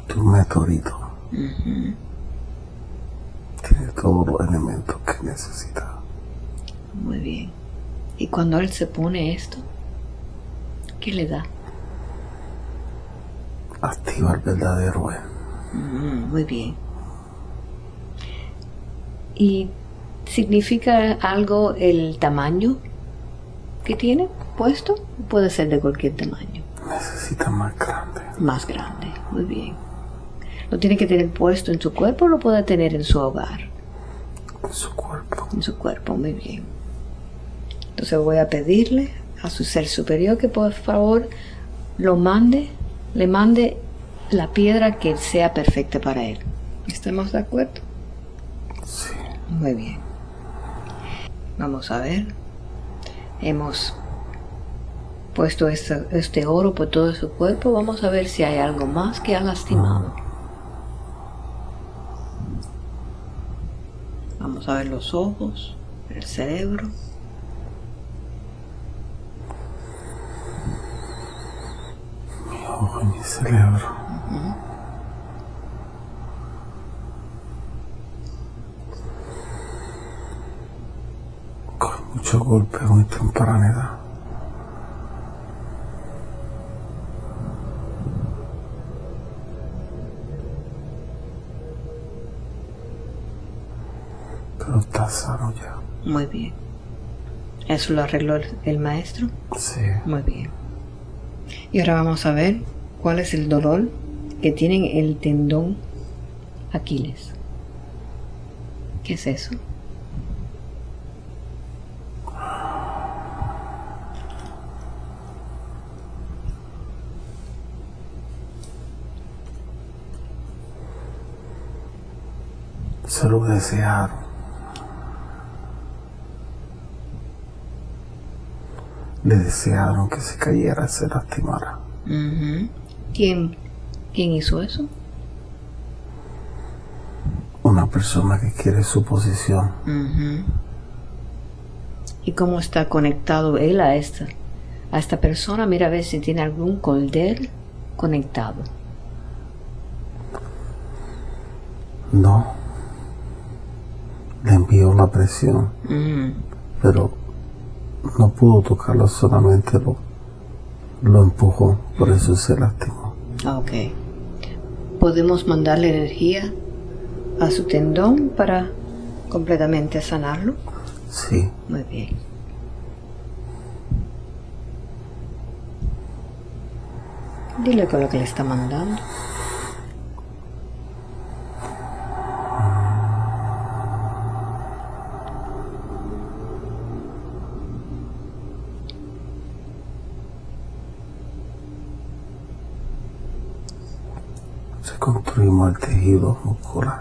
De un meteorito. Tiene todos los elementos que necesita. Muy bien. ¿Y cuando él se pone esto? ¿Qué le da? Activa el verdadero. Mm, muy bien. ¿Y significa algo el tamaño que tiene puesto? Puede ser de cualquier tamaño. Necesita más grande. Más grande. Muy bien. ¿Lo tiene que tener puesto en su cuerpo o lo puede tener en su hogar? En su cuerpo. En su cuerpo, muy bien. Entonces voy a pedirle a su ser superior que por favor lo mande, le mande la piedra que sea perfecta para él. ¿Estamos de acuerdo? Sí. Muy bien. Vamos a ver. Hemos puesto este, este oro por todo su cuerpo. Vamos a ver si hay algo más que ha lastimado. Vamos a ver los ojos, el cerebro. Mi ojo y mi cerebro. Con mucho golpe muy temprana edad. Pero está sano ya. Muy bien. ¿Eso lo arregló el, el maestro? Sí. Muy bien. Y ahora vamos a ver cuál es el dolor que tiene en el tendón Aquiles. ¿Qué es eso? Se lo Le desearon que se cayera se lastimara. ¿Quién, ¿Quién hizo eso? Una persona que quiere su posición. ¿Y cómo está conectado él a esta, a esta persona? Mira a ver si tiene algún colder conectado. No. Le envió la presión, pero no pudo tocarlo, solamente lo, lo empujó, por eso se lastimó. Ok. ¿Podemos mandarle energía a su tendón para completamente sanarlo? Sí, Muy bien. Dile con lo que le está mandando. Tejido muscular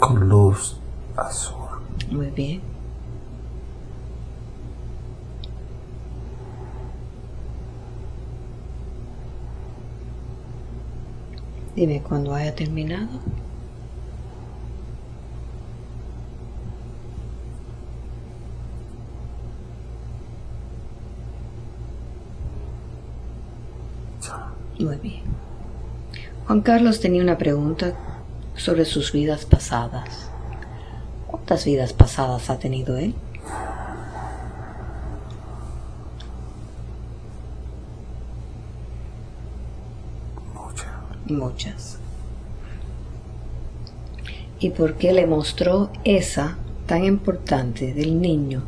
con luz azul. Muy bien. Dime cuando haya terminado. Muy bien. Juan Carlos tenía una pregunta sobre sus vidas pasadas. ¿Cuántas vidas pasadas ha tenido él? Mucha. Muchas. ¿Y por qué le mostró esa tan importante del niño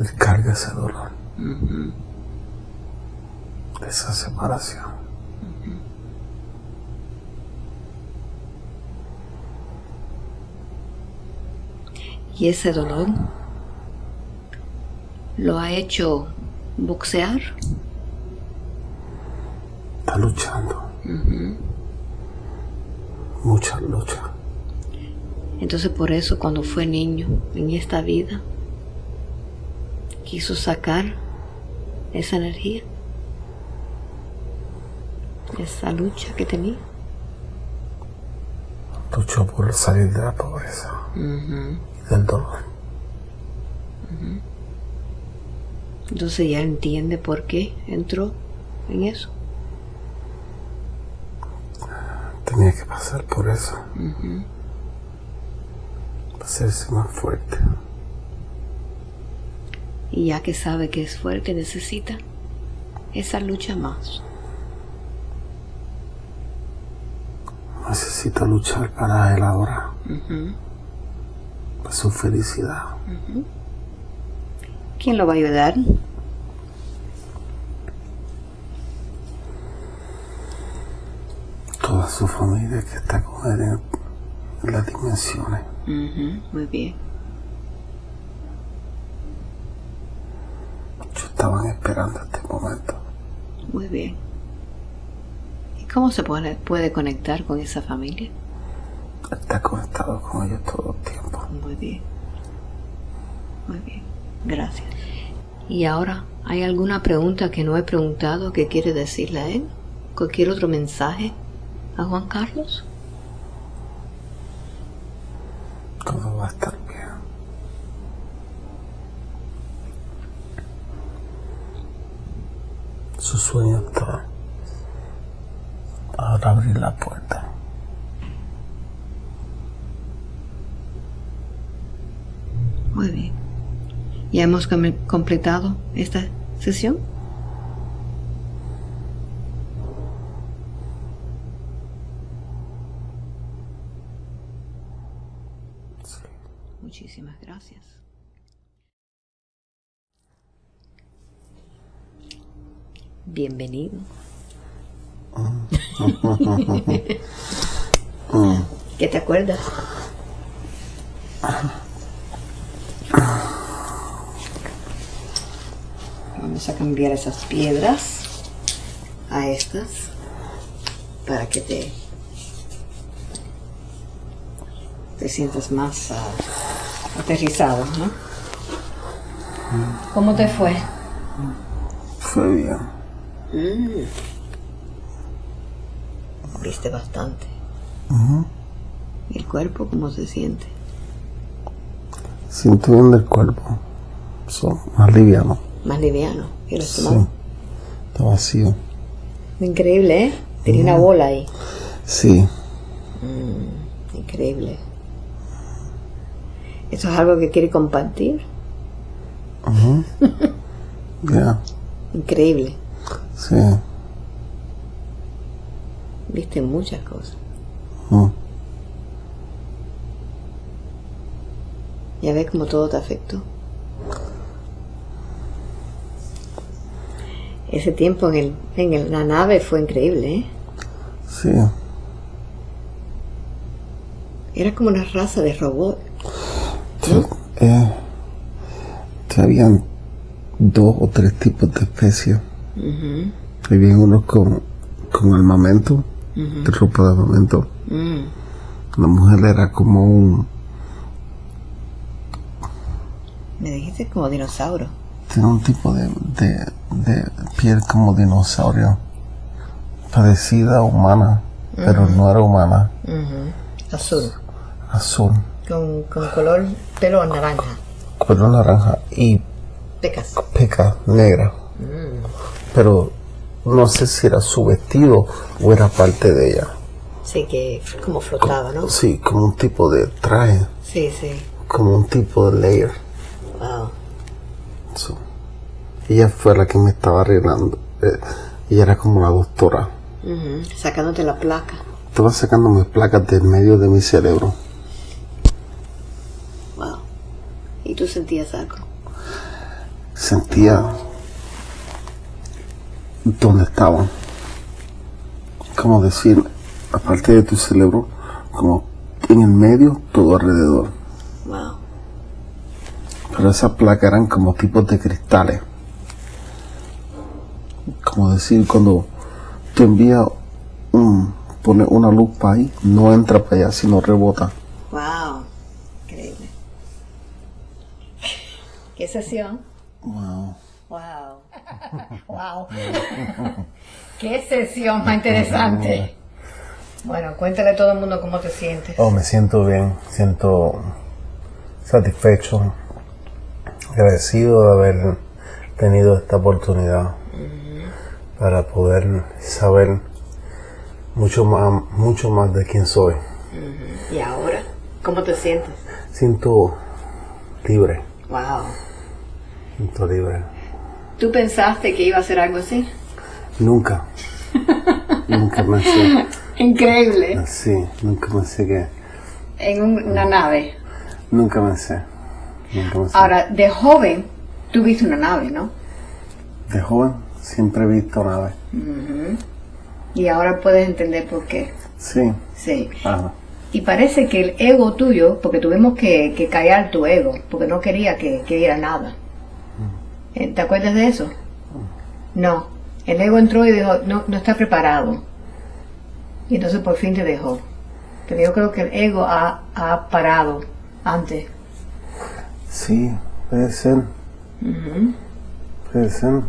descarga ese dolor. Esa separación. Y ese dolor lo ha hecho boxear. Está luchando. Mucha lucha. Entonces por eso cuando fue niño en esta vida, quiso sacar esa energía, esa lucha que tenía. Luchó por salir de la pobreza y del dolor. Entonces ya entiende por qué entró en eso. Tenía que pasar por eso. Para hacerse más fuerte. Y ya que sabe que es fuerte, necesita esa lucha más. Necesita luchar para él ahora. Para su felicidad. ¿Quién lo va a ayudar? Toda su familia que está con él en, las dimensiones. Muy bien. Muchos estaban esperando este momento. Muy bien. ¿Y cómo se puede, puede conectar con esa familia? Está conectado con ellos todo el tiempo. Muy bien. Muy bien. Gracias. Y ahora, ¿hay alguna pregunta que no he preguntado que quiere decirle a él? ¿Cualquier otro mensaje a Juan Carlos? Todo va a estar bien. Su sueño está ahora abrir la puerta. Muy bien. ¿Ya hemos com- completado esta sesión? Sí. Muchísimas gracias. Bienvenido. ¿Qué te acuerdas? Vamos a cambiar esas piedras a estas para que te te sientas más ah, aterrizado, ¿no? ¿Cómo te fue? Fue bien. Viste bastante. ¿Y el cuerpo cómo se siente? Siento bien del cuerpo. Son más liviano. Más liviano. ¿Y el Sí. Está vacío. Increíble, ¿eh? Tenía una bola ahí. Sí. Increíble. ¿Eso es algo que quiere compartir? Ya. Increíble. Sí. Viste muchas cosas. Mm. Ya ves cómo todo te afectó. Ese tiempo en, el, en el- la nave fue increíble, ¿eh? Sí. Era como una raza de robot. Sí. Eh, habían dos o tres tipos de especies. Había unos con, con armamento, de ropa de armamento. Mm, La mujer era como un... Me dijiste como dinosaurio. Tiene un tipo de, de, de piel como dinosaurio. Parecida a humana, pero no era humana. Azul. Azul, Con, con color pelo naranja. color naranja y Pecas. peca negra. Pero no sé si era su vestido o era parte de ella. Sí, que como flotaba, ¿no? Sí, como un tipo de traje, Sí, sí. como un tipo de layer. Wow. Ella fue la que me estaba arreglando. Eh, ella era como la doctora. Sacándote la placa. Estaba sacándome placas del medio de mi cerebro. Wow. ¿Y tú sentías algo? sentía dónde estaban. Como decir, aparte de tu cerebro, como en el medio, todo alrededor. Wow. Pero esas placas eran como tipos de cristales. Como decir, cuando tú envías un, pone una luz para ahí, no entra para allá, sino rebota. Wow. Increíble. ¿Qué sesión? Wow. Wow. wow. Qué sesión más interesante. Bueno, cuéntale a todo el mundo cómo te sientes. Oh, me siento bien, siento satisfecho, agradecido de haber tenido esta oportunidad para poder saber mucho más, mucho más de quién soy. ¿Y ahora? ¿Cómo te sientes? Siento libre, Wow. siento libre. ¿Tú pensaste que iba a ser algo así? Nunca, nunca pensé, Increíble. sí, nunca pensé que, En un- una nave. nunca pensé, nunca pensé. Ahora, de joven, tú viste una nave, ¿no? De joven siempre he visto naves, Y ahora puedes entender por qué. sí, Sí. ajá, Y parece que el ego tuyo, porque tuvimos que, que callar tu ego, porque no quería que, que diera nada. Eh, ¿Te acuerdas de eso? No. El ego entró y dijo, no, no está preparado. Y entonces por fin te dejó. Pero yo creo que el ego ha, ha parado antes. sí, puede ser, puede ser,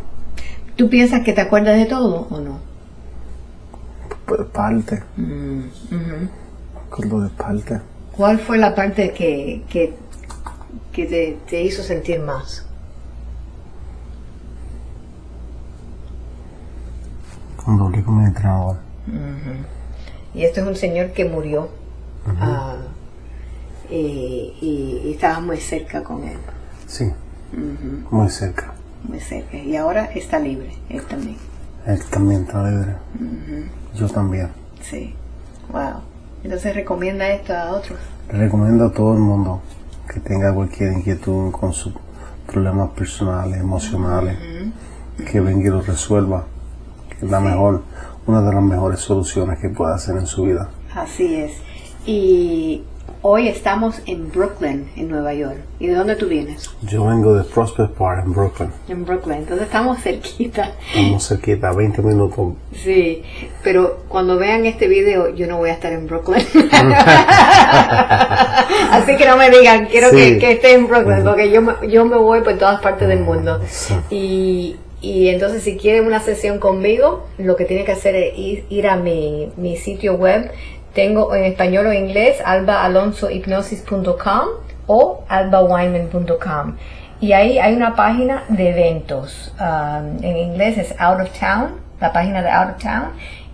¿Tú piensas que te acuerdas de todo o no? P- parte, ujú. acuerdo de parte. ¿Cuál fue la parte que, que, que te, te hizo sentir más? Cuando hablé con mi entrenador. Y esto es un señor que murió ah, y, y, y estabas muy cerca con él, Sí, muy cerca. muy cerca. Y ahora está libre, él también. Él también está libre. Yo también. Sí, wow. Entonces recomienda esto a otros. Le recomiendo a todo el mundo que tenga cualquier inquietud con sus problemas personales, emocionales, que venga y lo resuelva. Es la mejor, una de las mejores soluciones que pueda hacer en su vida. Así es. Y hoy estamos en Brooklyn, en Nueva York. ¿Y de dónde tú vienes? Yo vengo de Prospect Park en Brooklyn. En Brooklyn. Entonces estamos cerquita. Estamos cerquita, 20 minutos. Sí, pero cuando vean este video yo no voy a estar en Brooklyn. Así que no me digan, quiero Sí. que, que esté en Brooklyn, porque yo me, yo me voy por todas partes del mundo. Sí. Y, y entonces si quieren una sesión conmigo, lo que tienen que hacer es ir, a mi, sitio web. Tengo en español o inglés albaalonsohipnosis.com o albaweinman.com. Y ahí hay una página de eventos. Um, en inglés es Out of Town, la página de Out of Town.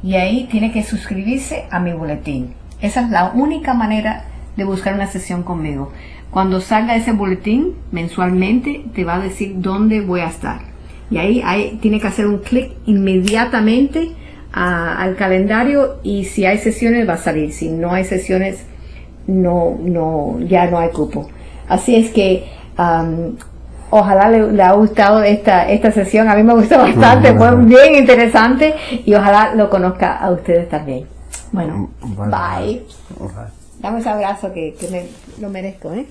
Y ahí tiene que suscribirse a mi boletín. Esa es la única manera de buscar una sesión conmigo. Cuando salga ese boletín mensualmente, te va a decir dónde voy a estar. Y ahí, ahí tiene que hacer un clic inmediatamente a- al calendario y si hay sesiones va a salir. Si no hay sesiones, no, no, ya no hay cupo. Así es que ojalá le, le ha gustado esta, esta sesión. A mí me gustó bastante, fue bien interesante y ojalá lo conozca a ustedes también. Bueno, bye. Dame ese abrazo que, que me lo merezco, ¿eh?